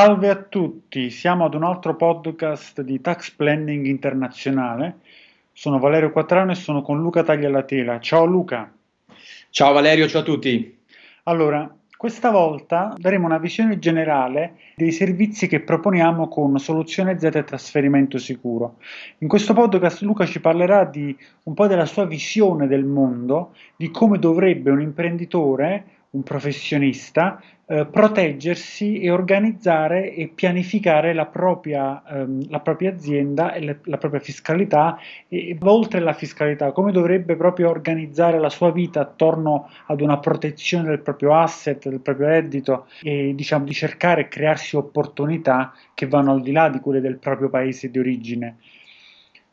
Salve a tutti, siamo ad un altro podcast di Tax Planning Internazionale. Sono Valerio Quattrano e sono con Luca Taglialatela. Ciao Luca. Ciao Valerio, ciao a tutti. Allora, questa volta daremo una visione generale dei servizi che proponiamo con Soluzione Z e Trasferimento Sicuro. In questo podcast Luca ci parlerà di un po' della sua visione del mondo, di come dovrebbe un imprenditore un professionista, eh, proteggersi e organizzare e pianificare la propria, ehm, la propria azienda e le, la propria fiscalità e, oltre alla fiscalità, come dovrebbe proprio organizzare la sua vita attorno ad una protezione del proprio asset, del proprio reddito e diciamo di cercare e crearsi opportunità che vanno al di là di quelle del proprio paese di origine.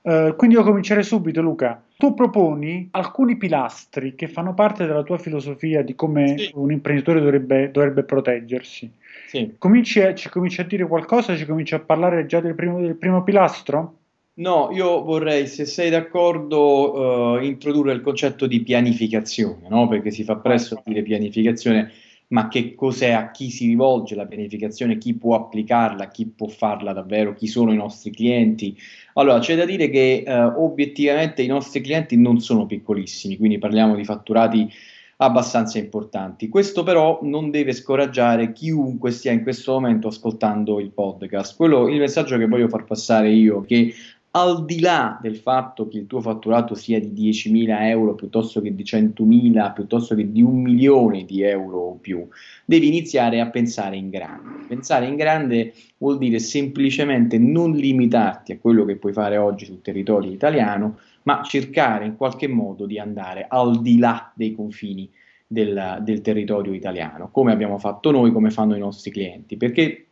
Uh, quindi io comincerei subito, Luca. Tu proponi alcuni pilastri che fanno parte della tua filosofia di come sì. un imprenditore dovrebbe, dovrebbe proteggersi. Sì. Cominci a, ci cominci a dire qualcosa? Ci cominci a parlare già del primo, del primo pilastro? No, io vorrei, se sei d'accordo, uh, introdurre il concetto di pianificazione, no? perché si fa presto a dire pianificazione ma che cos'è, a chi si rivolge la pianificazione, chi può applicarla, chi può farla davvero, chi sono i nostri clienti. Allora, c'è da dire che eh, obiettivamente i nostri clienti non sono piccolissimi, quindi parliamo di fatturati abbastanza importanti. Questo però non deve scoraggiare chiunque stia in questo momento ascoltando il podcast. Quello, il messaggio che voglio far passare io, che al di là del fatto che il tuo fatturato sia di 10.000 euro piuttosto che di 100.000, piuttosto che di un milione di euro o più, devi iniziare a pensare in grande. Pensare in grande vuol dire semplicemente non limitarti a quello che puoi fare oggi sul territorio italiano, ma cercare in qualche modo di andare al di là dei confini del, del territorio italiano, come abbiamo fatto noi, come fanno i nostri clienti, perché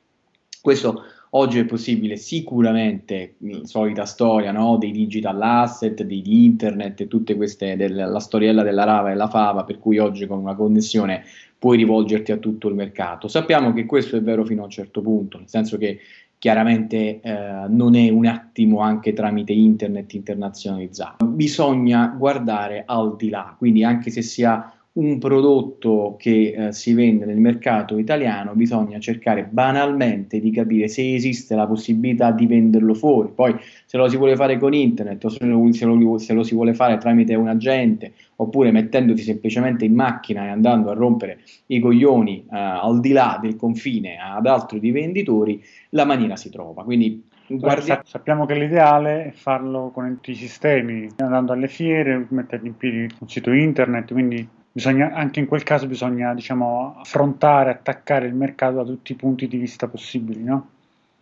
questo Oggi è possibile sicuramente, solita storia, no? dei digital asset, di internet e tutte queste, del, la storiella della rava e la fava, per cui oggi con una connessione puoi rivolgerti a tutto il mercato. Sappiamo che questo è vero fino a un certo punto, nel senso che chiaramente eh, non è un attimo anche tramite internet internazionalizzato. Bisogna guardare al di là, quindi anche se si ha un prodotto che eh, si vende nel mercato italiano, bisogna cercare banalmente di capire se esiste la possibilità di venderlo fuori. Poi se lo si vuole fare con internet o se lo, se lo, se lo si vuole fare tramite un agente oppure mettendoti semplicemente in macchina e andando a rompere i coglioni eh, al di là del confine ad altri venditori, la maniera si trova. Quindi Guardi... Sappiamo che l'ideale è farlo con tutti i sistemi, andando alle fiere, mettendo in piedi un sito internet, quindi bisogna, anche in quel caso bisogna diciamo, affrontare, attaccare il mercato da tutti i punti di vista possibili, no?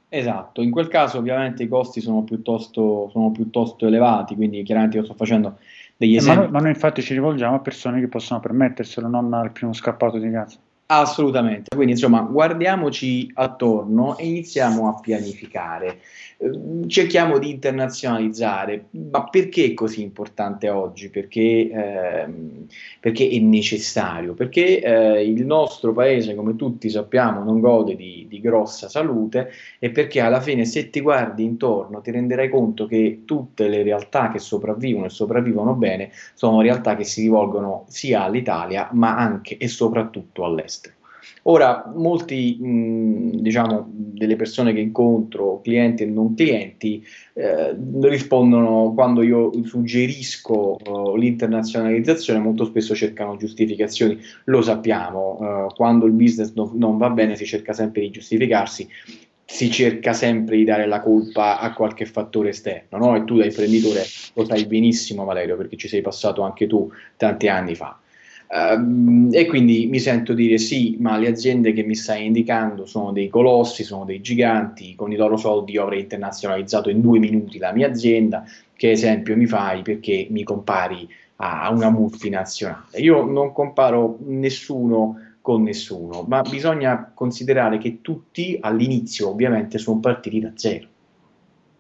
Esatto, in quel caso ovviamente i costi sono piuttosto, sono piuttosto elevati, quindi chiaramente io sto facendo degli esempi. Eh, ma, noi, ma noi infatti ci rivolgiamo a persone che possono permetterselo, non al primo scappato di casa. Assolutamente, quindi insomma guardiamoci attorno e iniziamo a pianificare, ehm, cerchiamo di internazionalizzare, ma perché è così importante oggi? Perché, ehm, perché è necessario? Perché eh, il nostro paese, come tutti sappiamo, non gode di, di, grossa salute e perché alla fine se ti guardi intorno ti renderai conto che tutte le realtà che sopravvivono e sopravvivono bene sono realtà che si rivolgono sia all'Italia ma anche e soprattutto all'estero. Ora, molti, mh, diciamo, delle persone che incontro, clienti e non clienti, eh, rispondono quando io suggerisco uh, l'internazionalizzazione, molto spesso cercano giustificazioni, lo sappiamo, uh, quando il business no, non va bene si cerca sempre di giustificarsi, si cerca sempre di dare la colpa a qualche fattore esterno, no? E tu da imprenditore lo sai benissimo Valerio, perché ci sei passato anche tu tanti anni fa. Uh, e quindi mi sento dire sì, ma le aziende che mi stai indicando sono dei colossi, sono dei giganti, con i loro soldi io avrei internazionalizzato in due minuti la mia azienda, che esempio mi fai perché mi compari a una multinazionale? Io non comparo nessuno con nessuno, ma bisogna considerare che tutti all'inizio ovviamente sono partiti da zero.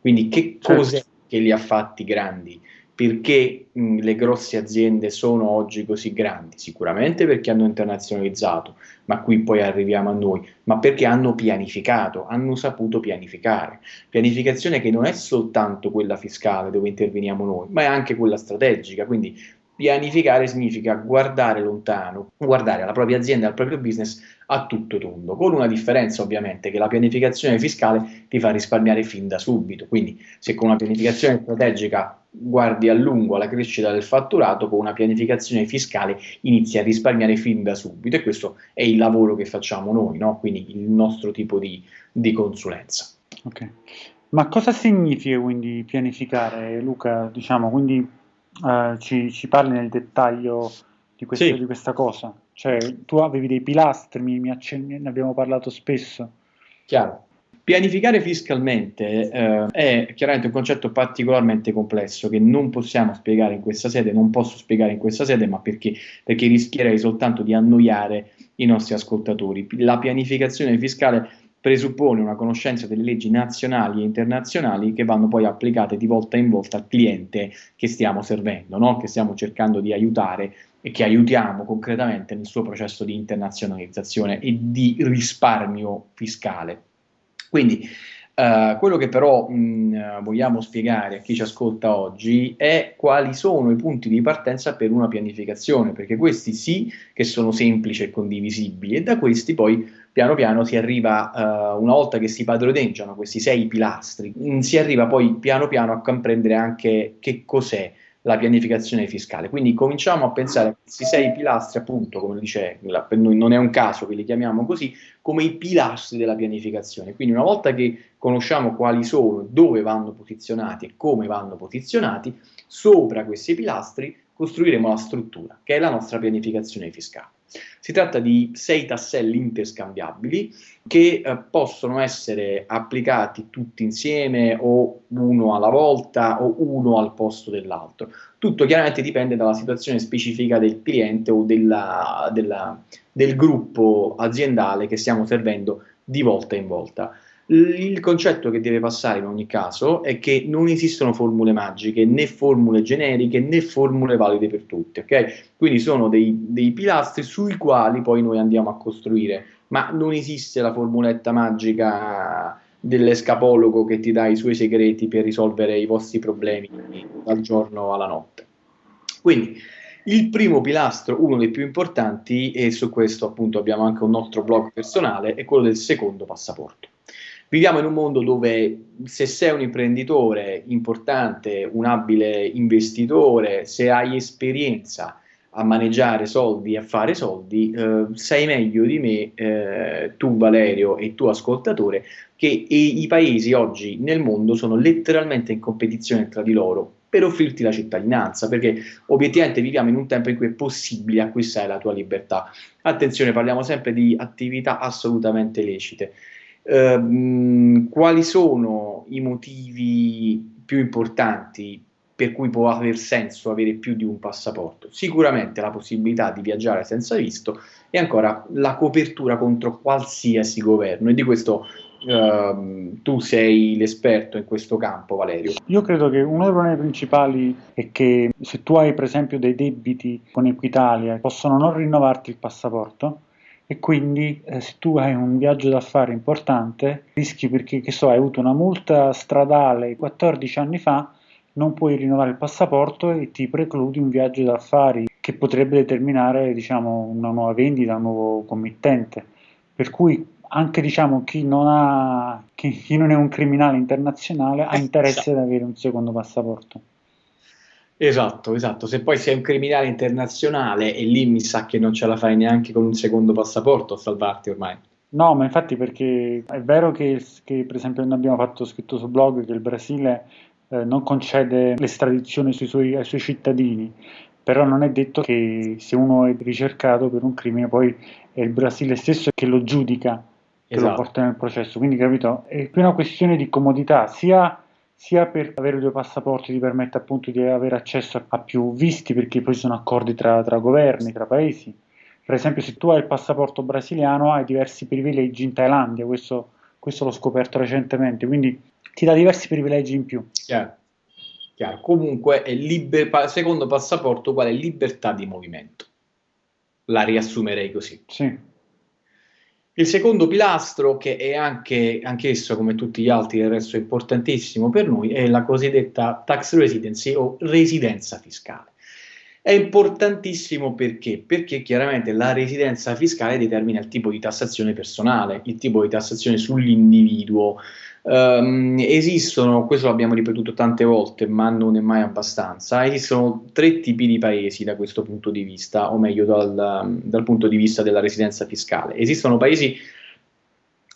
Quindi che certo. cos'è che li ha fatti grandi? Perché mh, le grosse aziende sono oggi così grandi? Sicuramente perché hanno internazionalizzato, ma qui poi arriviamo a noi, ma perché hanno pianificato, hanno saputo pianificare. Pianificazione che non è soltanto quella fiscale dove interveniamo noi, ma è anche quella strategica, quindi pianificare significa guardare lontano, guardare alla propria azienda, al proprio business a tutto tondo, con una differenza ovviamente che la pianificazione fiscale ti fa risparmiare fin da subito, quindi se con una pianificazione strategica guardi a lungo alla crescita del fatturato, con una pianificazione fiscale inizi a risparmiare fin da subito e questo è il lavoro che facciamo noi, no? quindi il nostro tipo di, di consulenza. Ok, ma cosa significa quindi pianificare Luca? Diciamo, quindi uh, ci, ci parli nel dettaglio di, questo, sì. di questa cosa? Cioè, tu avevi dei pilastri, mi, mi accenni, ne abbiamo parlato spesso. Chiaro. Pianificare fiscalmente eh, è chiaramente un concetto particolarmente complesso che non possiamo spiegare in questa sede, non posso spiegare in questa sede, ma perché? Perché rischierei soltanto di annoiare i nostri ascoltatori. La pianificazione fiscale presuppone una conoscenza delle leggi nazionali e internazionali che vanno poi applicate di volta in volta al cliente che stiamo servendo, no? che stiamo cercando di aiutare e che aiutiamo concretamente nel suo processo di internazionalizzazione e di risparmio fiscale. Quindi Uh, quello che però mh, vogliamo spiegare a chi ci ascolta oggi è quali sono i punti di partenza per una pianificazione, perché questi sì che sono semplici e condivisibili e da questi poi piano piano si arriva, uh, una volta che si padroneggiano questi sei pilastri, mh, si arriva poi piano piano a comprendere anche che cos'è la pianificazione fiscale. Quindi cominciamo a pensare a questi sei pilastri, appunto, come dice, non è un caso che li chiamiamo così, come i pilastri della pianificazione. Quindi una volta che conosciamo quali sono, dove vanno posizionati e come vanno posizionati, sopra questi pilastri costruiremo la struttura, che è la nostra pianificazione fiscale. Si tratta di sei tasselli interscambiabili che eh, possono essere applicati tutti insieme o uno alla volta o uno al posto dell'altro. Tutto chiaramente dipende dalla situazione specifica del cliente o della, della, del gruppo aziendale che stiamo servendo di volta in volta. Il concetto che deve passare in ogni caso è che non esistono formule magiche, né formule generiche, né formule valide per tutti, ok? Quindi sono dei, dei pilastri sui quali poi noi andiamo a costruire, ma non esiste la formuletta magica dell'escapologo che ti dà i suoi segreti per risolvere i vostri problemi dal giorno alla notte. Quindi il primo pilastro, uno dei più importanti, e su questo appunto abbiamo anche un nostro blog personale, è quello del secondo passaporto. Viviamo in un mondo dove se sei un imprenditore importante, un abile investitore, se hai esperienza a maneggiare soldi, a fare soldi, eh, sai meglio di me, eh, tu Valerio e tu ascoltatore, che i paesi oggi nel mondo sono letteralmente in competizione tra di loro per offrirti la cittadinanza, perché obiettivamente viviamo in un tempo in cui è possibile acquistare la tua libertà. Attenzione, parliamo sempre di attività assolutamente lecite. Ehm, quali sono i motivi più importanti per cui può aver senso avere più di un passaporto? Sicuramente la possibilità di viaggiare senza visto e ancora la copertura contro qualsiasi governo e di questo Uh, tu sei l'esperto in questo campo, Valerio. Io credo che uno dei problemi principali è che se tu hai per esempio dei debiti con Equitalia, possono non rinnovarti il passaporto e quindi eh, se tu hai un viaggio d'affari importante rischi perché che so, hai avuto una multa stradale 14 anni fa non puoi rinnovare il passaporto e ti precludi un viaggio d'affari che potrebbe determinare diciamo, una nuova vendita, un nuovo committente. Per cui anche diciamo, chi, non ha, chi, chi non è un criminale internazionale ha interesse ad avere un secondo passaporto. Esatto, esatto. Se poi sei un criminale internazionale e lì mi sa che non ce la fai neanche con un secondo passaporto a salvarti ormai. No, ma infatti perché è vero che, che per esempio noi abbiamo fatto scritto sul blog che il Brasile eh, non concede l'estradizione suoi, ai suoi cittadini, però non è detto che se uno è ricercato per un crimine poi è il Brasile stesso che lo giudica, che esatto. lo porta nel processo. Quindi capito, è più una questione di comodità, sia sia per avere due passaporti ti permette appunto di avere accesso a più visti perché poi ci sono accordi tra, tra governi, tra paesi. Per esempio se tu hai il passaporto brasiliano hai diversi privilegi in Thailandia, questo, questo l'ho scoperto recentemente, quindi ti dà diversi privilegi in più. Yeah. chiaro. Comunque, è liber- secondo passaporto, quale libertà di movimento. La riassumerei così. Sì. Il secondo pilastro, che è anche, anch'esso come tutti gli altri del resto importantissimo per noi, è la cosiddetta tax residency o residenza fiscale. È importantissimo perché? Perché chiaramente la residenza fiscale determina il tipo di tassazione personale, il tipo di tassazione sull'individuo, Um, esistono, questo l'abbiamo ripetuto tante volte, ma non è mai abbastanza. Esistono tre tipi di paesi da questo punto di vista, o meglio dal, dal punto di vista della residenza fiscale. Esistono paesi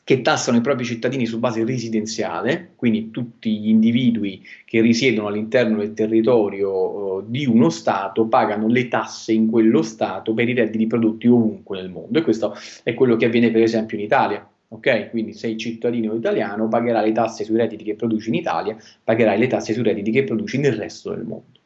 che tassano i propri cittadini su base residenziale, quindi tutti gli individui che risiedono all'interno del territorio uh, di uno Stato pagano le tasse in quello Stato per i redditi prodotti ovunque nel mondo e questo è quello che avviene per esempio in Italia ok? Quindi sei cittadino italiano, pagherai le tasse sui redditi che produci in Italia, pagherai le tasse sui redditi che produci nel resto del mondo.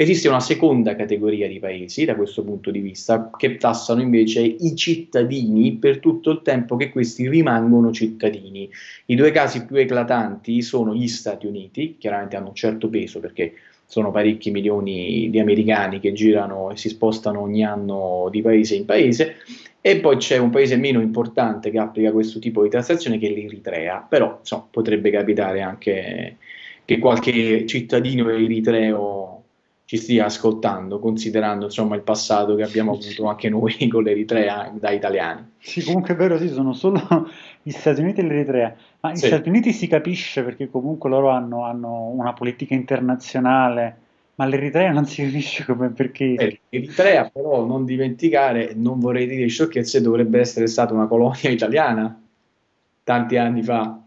Esiste una seconda categoria di paesi da questo punto di vista che tassano invece i cittadini per tutto il tempo che questi rimangono cittadini. I due casi più eclatanti sono gli Stati Uniti, chiaramente hanno un certo peso perché sono parecchi milioni di americani che girano e si spostano ogni anno di paese in paese, e poi c'è un paese meno importante che applica questo tipo di tassazione che è l'Eritrea, però insomma, potrebbe capitare anche che qualche cittadino eritreo ci stia ascoltando, considerando insomma il passato che abbiamo avuto anche noi con l'Eritrea da italiani. Sì, comunque è vero, sì, sono solo gli Stati Uniti e l'Eritrea, ma gli sì. Stati Uniti si capisce perché comunque loro hanno, hanno una politica internazionale ma l'Eritrea non si capisce come perché. Eh, L'Eritrea, però, non dimenticare, non vorrei dire sciocchezze, dovrebbe essere stata una colonia italiana tanti anni fa.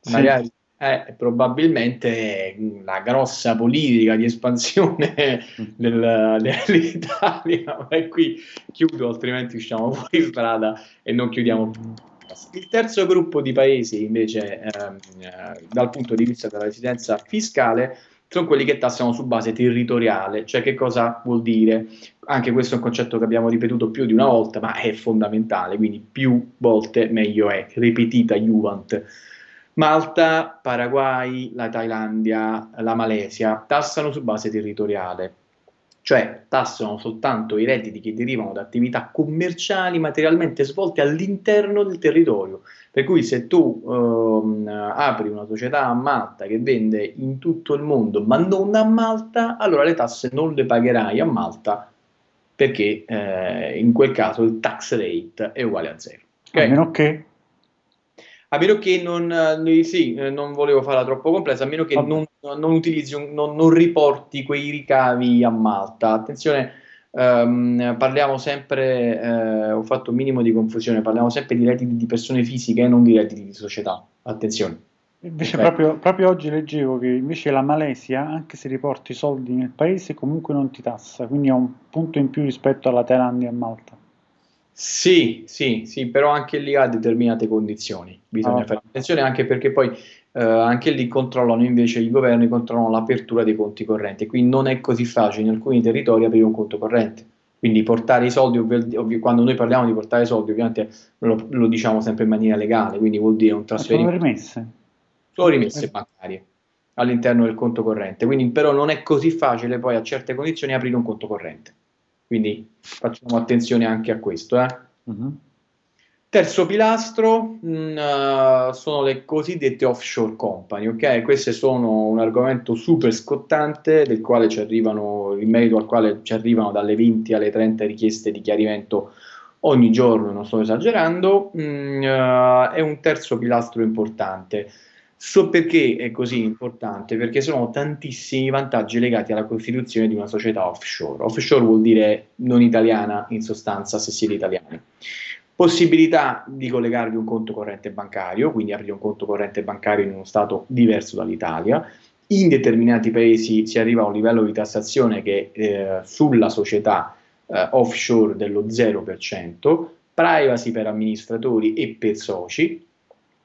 Sì. Eh, probabilmente la grossa politica di espansione del, dell'Italia. E qui chiudo, altrimenti usciamo fuori strada e non chiudiamo più. Il terzo gruppo di paesi, invece, ehm, eh, dal punto di vista della residenza fiscale, sono quelli che tassano su base territoriale, cioè che cosa vuol dire? Anche questo è un concetto che abbiamo ripetuto più di una volta, ma è fondamentale, quindi più volte meglio è, ripetita Juvent. Malta, Paraguay, la Thailandia, la Malesia tassano su base territoriale, cioè tassano soltanto i redditi che derivano da attività commerciali materialmente svolte all'interno del territorio. Per cui se tu ehm, apri una società a Malta che vende in tutto il mondo ma non a Malta, allora le tasse non le pagherai a Malta perché eh, in quel caso il tax rate è uguale a zero. Okay? A meno che a meno che non, eh, sì, eh, non volevo farla troppo complessa, a meno che non, non, utilizzi, non, non, riporti quei ricavi a Malta. Attenzione, ehm, parliamo sempre, eh, ho fatto un minimo di confusione, parliamo sempre di redditi di persone fisiche e non di redditi di società. Attenzione. Invece proprio, proprio, oggi leggevo che invece la Malesia, anche se riporti soldi nel paese, comunque non ti tassa, quindi è un punto in più rispetto alla Thailandia e a Malta. Sì, sì, sì, però anche lì ha determinate condizioni, bisogna ah. fare attenzione anche perché poi eh, anche lì controllano invece i governi, controllano l'apertura dei conti correnti, quindi non è così facile in alcuni territori aprire un conto corrente. Quindi portare i soldi, ovvi- ovvi- quando noi parliamo di portare soldi, ovviamente lo, lo, diciamo sempre in maniera legale, quindi vuol dire un trasferimento. Sono rimesse. Sono rimesse bancarie all'interno del conto corrente, quindi però non è così facile poi a certe condizioni aprire un conto corrente. Quindi facciamo attenzione anche a questo. Eh. Uh-huh. Terzo pilastro mh, mm, uh, sono le cosiddette offshore company, ok? Queste sono un argomento super scottante del quale ci arrivano, in merito al quale ci arrivano dalle 20 alle 30 richieste di chiarimento ogni giorno, non sto esagerando, mh, mm, uh, è un terzo pilastro importante. So perché è così importante, perché sono tantissimi vantaggi legati alla costituzione di una società offshore. Offshore vuol dire non italiana in sostanza se siete italiani. Possibilità di collegarvi un conto corrente bancario, quindi aprire un conto corrente bancario in uno stato diverso dall'Italia. In determinati paesi si arriva a un livello di tassazione che eh, sulla società eh, offshore dello 0%, privacy per amministratori e per soci,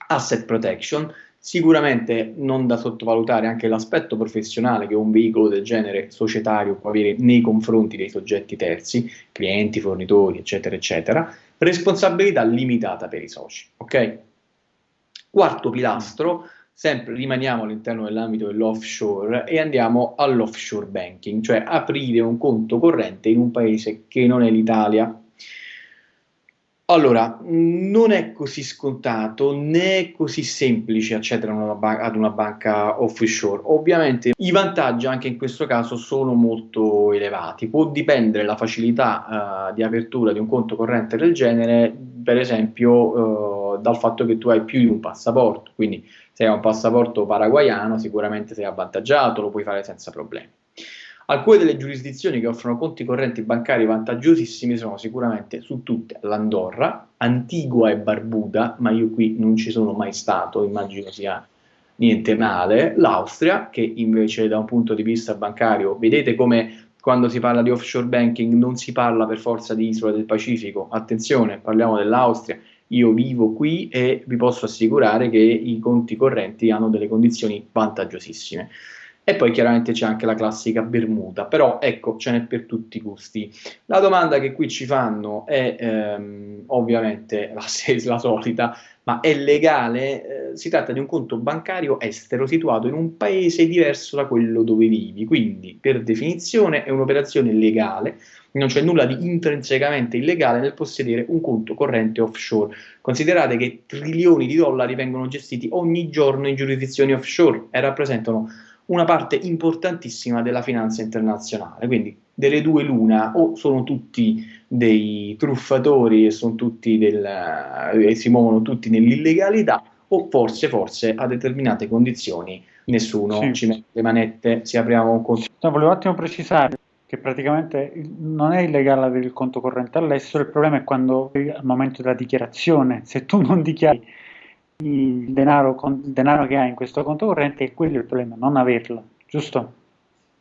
asset protection, Sicuramente non da sottovalutare anche l'aspetto professionale che un veicolo del genere societario può avere nei confronti dei soggetti terzi, clienti, fornitori, eccetera, eccetera. Responsabilità limitata per i soci. Ok? Quarto pilastro, sempre rimaniamo all'interno dell'ambito dell'offshore e andiamo all'offshore banking, cioè aprire un conto corrente in un paese che non è l'Italia. Allora, non è così scontato né è così semplice accedere ad una banca offshore. Ovviamente i vantaggi anche in questo caso sono molto elevati. Può dipendere la facilità uh, di apertura di un conto corrente del genere, per esempio, uh, dal fatto che tu hai più di un passaporto. Quindi se hai un passaporto paraguayano sicuramente sei avvantaggiato, lo puoi fare senza problemi. Alcune delle giurisdizioni che offrono conti correnti bancari vantaggiosissimi sono sicuramente su tutte l'Andorra, Antigua e Barbuda, ma io qui non ci sono mai stato, immagino sia niente male, l'Austria, che invece da un punto di vista bancario, vedete come quando si parla di offshore banking non si parla per forza di isola del Pacifico, attenzione, parliamo dell'Austria, io vivo qui e vi posso assicurare che i conti correnti hanno delle condizioni vantaggiosissime. E poi chiaramente c'è anche la classica Bermuda, però ecco, ce n'è per tutti i gusti. La domanda che qui ci fanno è ehm, ovviamente la, la, solita, ma è legale? Eh, si tratta di un conto bancario estero situato in un paese diverso da quello dove vivi, quindi per definizione è un'operazione legale, non c'è nulla di intrinsecamente illegale nel possedere un conto corrente offshore. Considerate che trilioni di dollari vengono gestiti ogni giorno in giurisdizioni offshore e rappresentano una parte importantissima della finanza internazionale. Quindi delle due l'una, o sono tutti dei truffatori e, sono tutti del, e si muovono tutti nell'illegalità, o forse, forse a determinate condizioni nessuno sì. ci mette le manette, si apriamo un conto. No, volevo un attimo precisare che praticamente non è illegale avere il conto corrente all'estero, il problema è quando al momento della dichiarazione, se tu non dichiari il denaro, il denaro che hai in questo conto corrente è quello il problema, non averlo, giusto?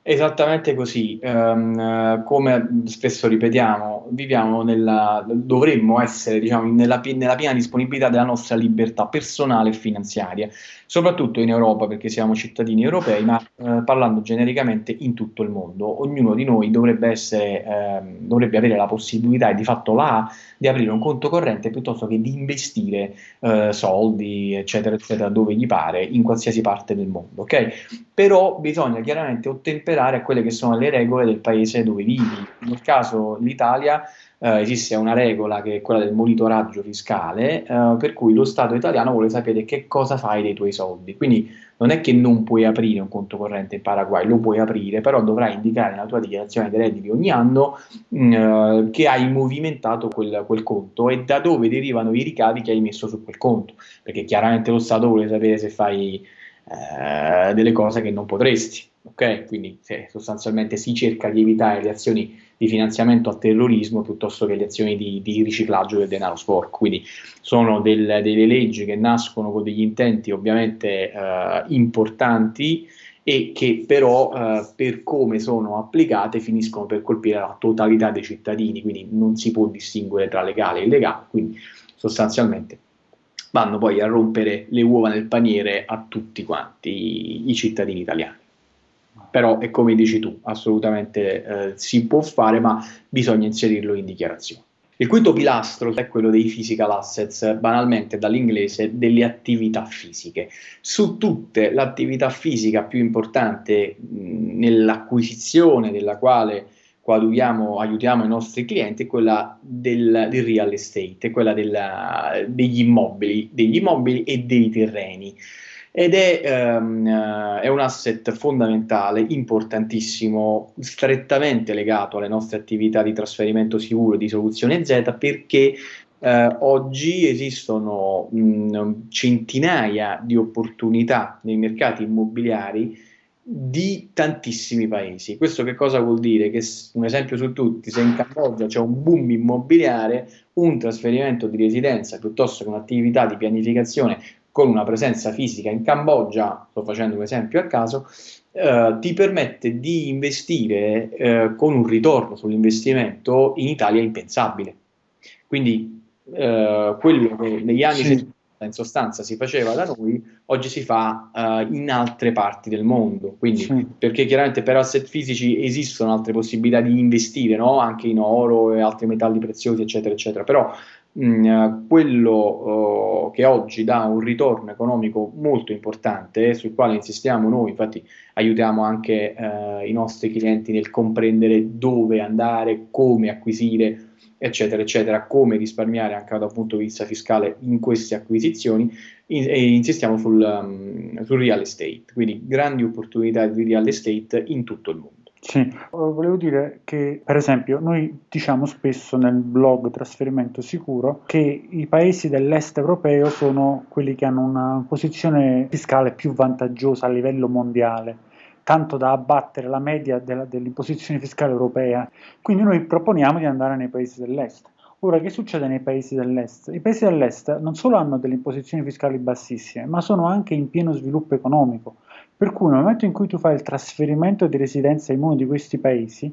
Esattamente così, um, come spesso ripetiamo, viviamo nella, dovremmo essere diciamo, nella, nella, piena disponibilità della nostra libertà personale e finanziaria, soprattutto in Europa perché siamo cittadini europei, ma uh, parlando genericamente in tutto il mondo. Ognuno di noi dovrebbe, essere, uh, dovrebbe avere la possibilità e di fatto la di aprire un conto corrente piuttosto che di investire uh, soldi, eccetera, eccetera, dove gli pare, in qualsiasi parte del mondo. ok? Però bisogna chiaramente ottemperare ottemperare a quelle che sono le regole del paese dove vivi. Nel caso l'Italia eh, esiste una regola che è quella del monitoraggio fiscale, eh, per cui lo Stato italiano vuole sapere che cosa fai dei tuoi soldi. Quindi non è che non puoi aprire un conto corrente in Paraguay, lo puoi aprire, però dovrai indicare nella tua dichiarazione dei redditi ogni anno mh, eh, che hai movimentato quel, quel, conto e da dove derivano i ricavi che hai messo su quel conto, perché chiaramente lo Stato vuole sapere se fai eh, delle cose che non potresti. Ok, quindi se sostanzialmente si cerca di evitare le azioni di finanziamento al terrorismo piuttosto che le azioni di, di riciclaggio del denaro sporco. Quindi sono del, delle leggi che nascono con degli intenti ovviamente eh, importanti e che però eh, per come sono applicate finiscono per colpire la totalità dei cittadini, quindi non si può distinguere tra legale e illegale, quindi sostanzialmente vanno poi a rompere le uova nel paniere a tutti quanti i cittadini italiani però è come dici tu, assolutamente eh, si può fare, ma bisogna inserirlo in dichiarazione. Il quinto pilastro è quello dei physical assets, banalmente dall'inglese delle attività fisiche. Su tutte l'attività fisica più importante mh, nell'acquisizione della quale coadiuviamo, aiutiamo i nostri clienti è quella del, del real estate, quella della, degli immobili, degli immobili e dei terreni ed è, um, è, un asset fondamentale, importantissimo, strettamente legato alle nostre attività di trasferimento sicuro di soluzione Z perché eh, oggi esistono mh, centinaia di opportunità nei mercati immobiliari di tantissimi paesi. Questo che cosa vuol dire? Che un esempio su tutti, se in Cambogia c'è un boom immobiliare, un trasferimento di residenza piuttosto che un'attività di pianificazione con una presenza fisica in Cambogia, sto facendo un esempio a caso, eh, ti permette di investire eh, con un ritorno sull'investimento in Italia impensabile. Quindi eh, quello che negli anni sì in sostanza si faceva da noi, oggi si fa uh, in altre parti del mondo. Quindi, sì. perché chiaramente per asset fisici esistono altre possibilità di investire, no? anche in oro e altri metalli preziosi, eccetera, eccetera. Però mm, quello uh, che oggi dà un ritorno economico molto importante, sul quale insistiamo noi, infatti aiutiamo anche uh, i nostri clienti nel comprendere dove andare, come acquisire eccetera, eccetera, come risparmiare anche da un punto di vista fiscale in queste acquisizioni in, e insistiamo sul, um, sul real estate, quindi grandi opportunità di real estate in tutto il mondo. Sì, volevo dire che per esempio noi diciamo spesso nel blog Trasferimento Sicuro che i paesi dell'est europeo sono quelli che hanno una posizione fiscale più vantaggiosa a livello mondiale tanto da abbattere la media della, dell'imposizione fiscale europea. Quindi noi proponiamo di andare nei paesi dell'est. Ora, che succede nei paesi dell'est? I paesi dell'est non solo hanno delle imposizioni fiscali bassissime, ma sono anche in pieno sviluppo economico. Per cui nel momento in cui tu fai il trasferimento di residenza in uno di questi paesi,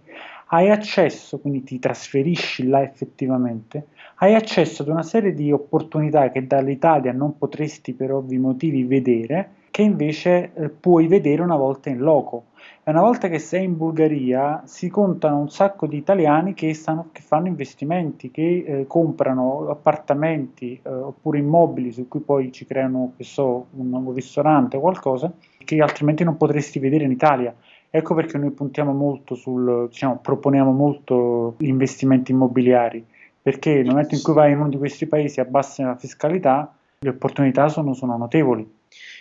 hai accesso, quindi ti trasferisci là effettivamente, hai accesso ad una serie di opportunità che dall'Italia non potresti per ovvi motivi vedere, che invece eh, puoi vedere una volta in loco. E una volta che sei in Bulgaria si contano un sacco di italiani che, stanno, che fanno investimenti, che eh, comprano appartamenti eh, oppure immobili su cui poi ci creano, so, un nuovo ristorante o qualcosa, che altrimenti non potresti vedere in Italia. Ecco perché noi puntiamo molto sul, diciamo, proponiamo molto gli investimenti immobiliari, perché nel momento in cui vai in uno di questi paesi a bassa fiscalità, le opportunità sono, sono notevoli.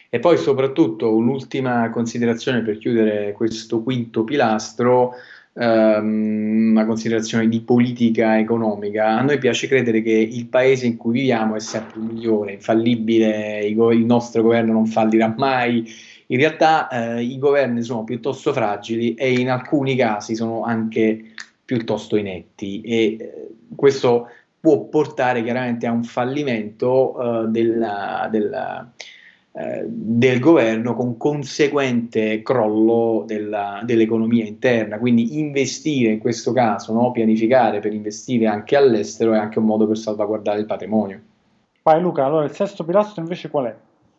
E poi soprattutto un'ultima considerazione per chiudere questo quinto pilastro, ehm, una considerazione di politica economica. A noi piace credere che il paese in cui viviamo è sempre migliore, infallibile, il nostro governo non fallirà mai. In realtà eh, i governi sono piuttosto fragili e in alcuni casi sono anche piuttosto inetti e eh, questo può portare chiaramente a un fallimento eh, della, della eh, del governo con conseguente crollo della, dell'economia interna. Quindi investire in questo caso, no? pianificare per investire anche all'estero è anche un modo per salvaguardare il patrimonio. Vai Luca, allora il sesto pilastro invece qual è?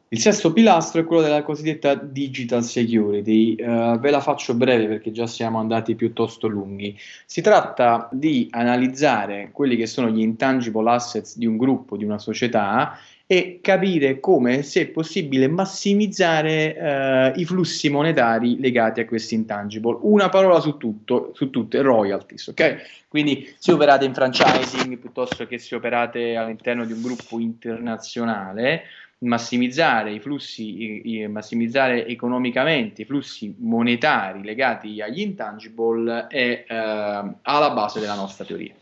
Il sesto pilastro è quello della cosiddetta digital security. Uh, ve la faccio breve perché già siamo andati piuttosto lunghi. Si tratta di analizzare quelli che sono gli intangible assets di un gruppo, di una società e capire come, se è possibile, massimizzare eh, i flussi monetari legati a questi intangible. Una parola su tutto, su tutte, royalties, ok? Quindi se operate in franchising piuttosto che se operate all'interno di un gruppo internazionale, massimizzare i flussi, massimizzare economicamente i flussi monetari legati agli intangible è eh, alla base della nostra teoria.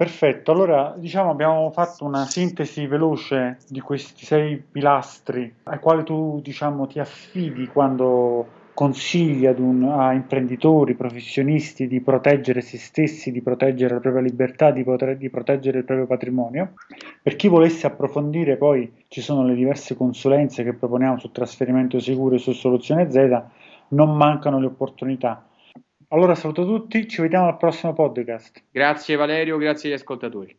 Perfetto, allora diciamo abbiamo fatto una sintesi veloce di questi sei pilastri ai quali tu diciamo ti affidi quando consigli un, a imprenditori, professionisti di proteggere se stessi, di proteggere la propria libertà, di, poter, di proteggere il proprio patrimonio. Per chi volesse approfondire poi ci sono le diverse consulenze che proponiamo su trasferimento sicuro e su soluzione Z, non mancano le opportunità. Allora saluto tutti, ci vediamo al prossimo podcast. Grazie Valerio, grazie agli ascoltatori.